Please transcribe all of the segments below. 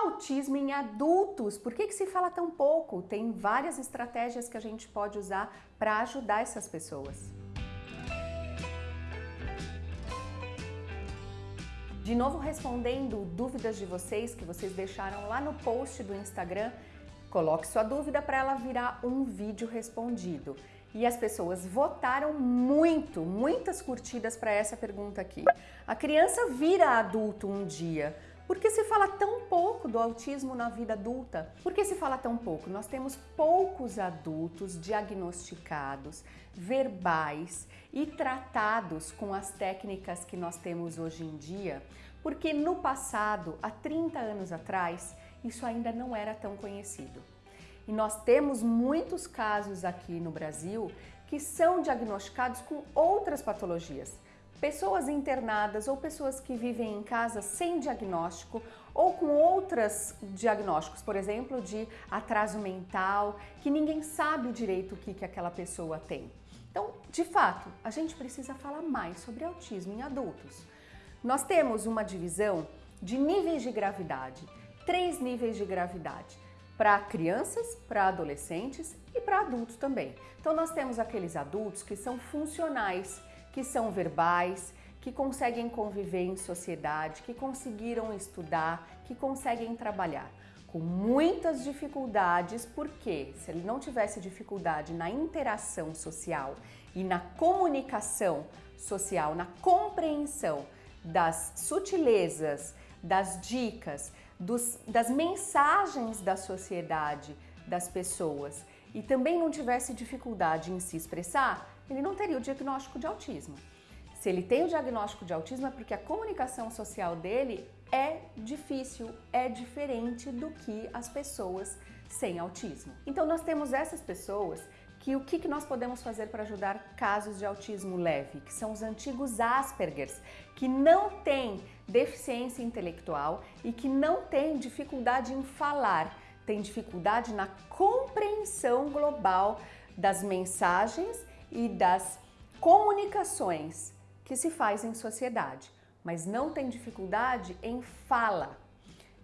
Autismo em adultos, por que, que se fala tão pouco? Tem várias estratégias que a gente pode usar para ajudar essas pessoas. De novo respondendo dúvidas de vocês que vocês deixaram lá no post do Instagram, coloque sua dúvida para ela virar um vídeo respondido. E as pessoas votaram muito, muitas curtidas para essa pergunta aqui. A criança vira adulto um dia, por que se fala tão pouco do autismo na vida adulta? Por que se fala tão pouco? Nós temos poucos adultos diagnosticados, verbais e tratados com as técnicas que nós temos hoje em dia, porque no passado, há 30 anos atrás, isso ainda não era tão conhecido. E nós temos muitos casos aqui no Brasil que são diagnosticados com outras patologias, pessoas internadas ou pessoas que vivem em casa sem diagnóstico ou com outros diagnósticos, por exemplo, de atraso mental, que ninguém sabe direito o que, que aquela pessoa tem. Então, de fato, a gente precisa falar mais sobre autismo em adultos. Nós temos uma divisão de níveis de gravidade, três níveis de gravidade para crianças, para adolescentes e para adultos também. Então nós temos aqueles adultos que são funcionais, que são verbais, que conseguem conviver em sociedade, que conseguiram estudar, que conseguem trabalhar. Com muitas dificuldades, porque se ele não tivesse dificuldade na interação social e na comunicação social, na compreensão das sutilezas, das dicas, dos, das mensagens da sociedade, das pessoas, e também não tivesse dificuldade em se expressar, ele não teria o diagnóstico de autismo. Se ele tem o diagnóstico de autismo é porque a comunicação social dele é difícil, é diferente do que as pessoas sem autismo. Então nós temos essas pessoas que o que, que nós podemos fazer para ajudar casos de autismo leve, que são os antigos Aspergers, que não têm deficiência intelectual e que não têm dificuldade em falar, têm dificuldade na compreensão global das mensagens e das comunicações que se faz em sociedade, mas não tem dificuldade em fala.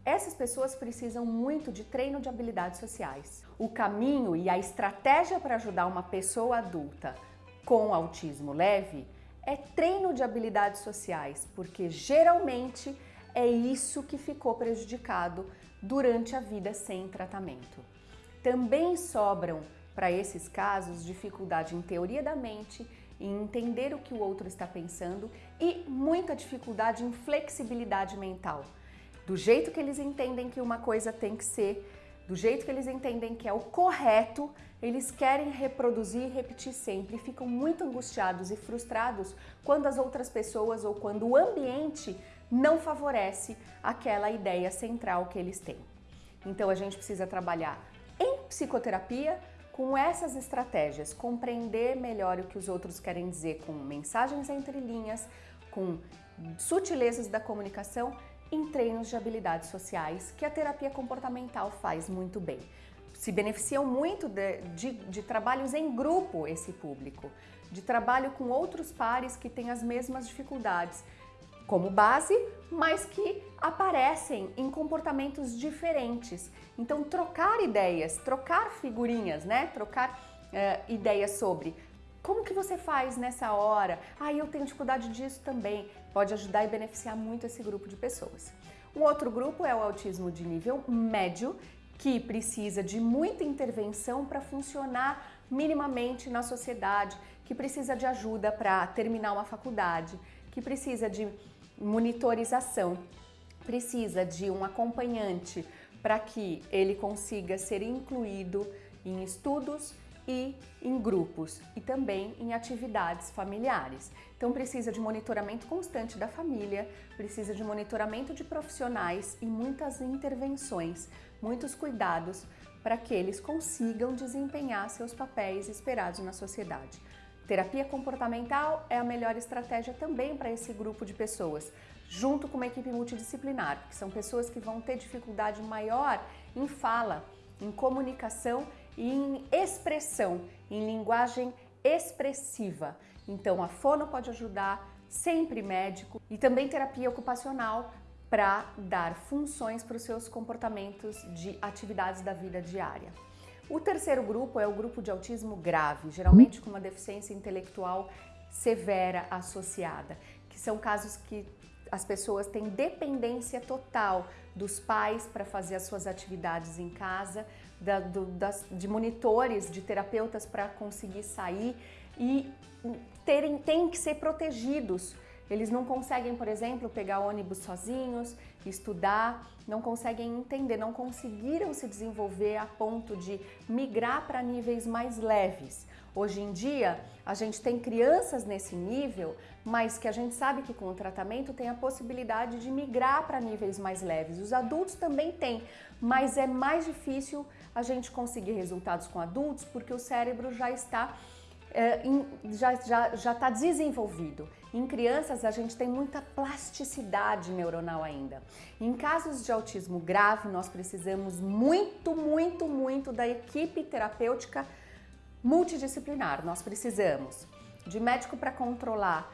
Essas pessoas precisam muito de treino de habilidades sociais. O caminho e a estratégia para ajudar uma pessoa adulta com autismo leve é treino de habilidades sociais, porque geralmente é isso que ficou prejudicado durante a vida sem tratamento. Também sobram para esses casos, dificuldade em teoria da mente, em entender o que o outro está pensando e muita dificuldade em flexibilidade mental. Do jeito que eles entendem que uma coisa tem que ser, do jeito que eles entendem que é o correto, eles querem reproduzir e repetir sempre e ficam muito angustiados e frustrados quando as outras pessoas ou quando o ambiente não favorece aquela ideia central que eles têm. Então a gente precisa trabalhar em psicoterapia com essas estratégias, compreender melhor o que os outros querem dizer com mensagens entre linhas, com sutilezas da comunicação em treinos de habilidades sociais que a terapia comportamental faz muito bem. Se beneficiam muito de, de, de trabalhos em grupo esse público, de trabalho com outros pares que têm as mesmas dificuldades como base, mas que aparecem em comportamentos diferentes. Então, trocar ideias, trocar figurinhas, né? Trocar uh, ideias sobre como que você faz nessa hora? Ah, eu tenho dificuldade disso também. Pode ajudar e beneficiar muito esse grupo de pessoas. Um outro grupo é o autismo de nível médio, que precisa de muita intervenção para funcionar minimamente na sociedade, que precisa de ajuda para terminar uma faculdade, que precisa de monitorização, precisa de um acompanhante para que ele consiga ser incluído em estudos e em grupos e também em atividades familiares. Então precisa de monitoramento constante da família, precisa de monitoramento de profissionais e muitas intervenções, muitos cuidados para que eles consigam desempenhar seus papéis esperados na sociedade. Terapia comportamental é a melhor estratégia também para esse grupo de pessoas, junto com uma equipe multidisciplinar, que são pessoas que vão ter dificuldade maior em fala, em comunicação e em expressão, em linguagem expressiva. Então a fono pode ajudar, sempre médico e também terapia ocupacional para dar funções para os seus comportamentos de atividades da vida diária. O terceiro grupo é o grupo de autismo grave, geralmente com uma deficiência intelectual severa associada, que são casos que as pessoas têm dependência total dos pais para fazer as suas atividades em casa, da, do, das, de monitores, de terapeutas para conseguir sair e terem, têm que ser protegidos. Eles não conseguem, por exemplo, pegar ônibus sozinhos, estudar, não conseguem entender, não conseguiram se desenvolver a ponto de migrar para níveis mais leves. Hoje em dia, a gente tem crianças nesse nível, mas que a gente sabe que com o tratamento tem a possibilidade de migrar para níveis mais leves. Os adultos também têm, mas é mais difícil a gente conseguir resultados com adultos porque o cérebro já está é, já está desenvolvido. Em crianças, a gente tem muita plasticidade neuronal ainda. Em casos de autismo grave, nós precisamos muito, muito, muito da equipe terapêutica multidisciplinar. Nós precisamos de médico para controlar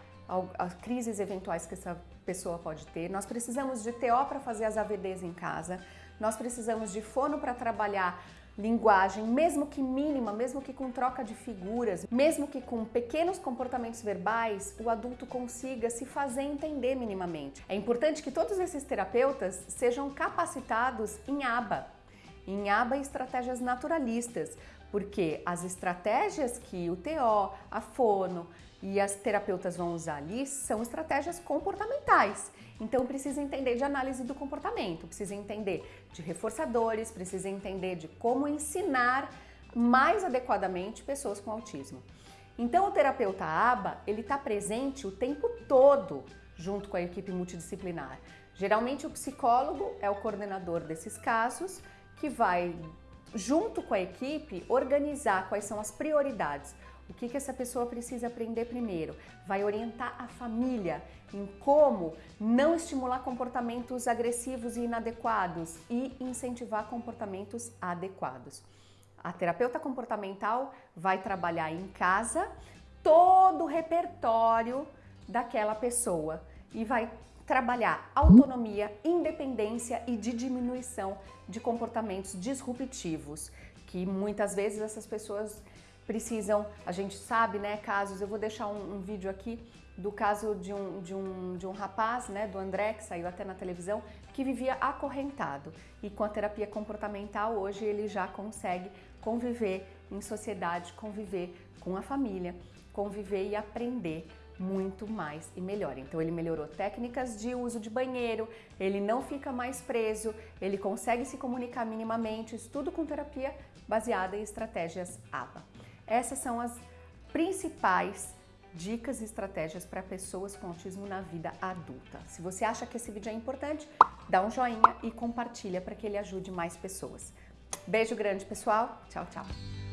as crises eventuais que essa pessoa pode ter, nós precisamos de TO para fazer as AVDs em casa, nós precisamos de fono para trabalhar linguagem, mesmo que mínima, mesmo que com troca de figuras, mesmo que com pequenos comportamentos verbais, o adulto consiga se fazer entender minimamente. É importante que todos esses terapeutas sejam capacitados em ABA, em ABA estratégias naturalistas, porque as estratégias que o TO, a fono e as terapeutas vão usar ali são estratégias comportamentais. Então precisa entender de análise do comportamento, precisa entender de reforçadores, precisa entender de como ensinar mais adequadamente pessoas com autismo. Então o terapeuta ABA, ele está presente o tempo todo junto com a equipe multidisciplinar. Geralmente o psicólogo é o coordenador desses casos que vai junto com a equipe, organizar quais são as prioridades. O que, que essa pessoa precisa aprender primeiro? Vai orientar a família em como não estimular comportamentos agressivos e inadequados e incentivar comportamentos adequados. A terapeuta comportamental vai trabalhar em casa todo o repertório daquela pessoa e vai trabalhar autonomia, independência e de diminuição de comportamentos disruptivos, que muitas vezes essas pessoas precisam, a gente sabe, né, casos, eu vou deixar um, um vídeo aqui do caso de um, de, um, de um rapaz, né, do André, que saiu até na televisão, que vivia acorrentado. E com a terapia comportamental, hoje ele já consegue conviver em sociedade, conviver com a família, conviver e aprender muito mais e melhor. Então ele melhorou técnicas de uso de banheiro, ele não fica mais preso, ele consegue se comunicar minimamente, isso tudo com terapia baseada em estratégias ABA. Essas são as principais dicas e estratégias para pessoas com autismo na vida adulta. Se você acha que esse vídeo é importante, dá um joinha e compartilha para que ele ajude mais pessoas. Beijo grande, pessoal. Tchau, tchau.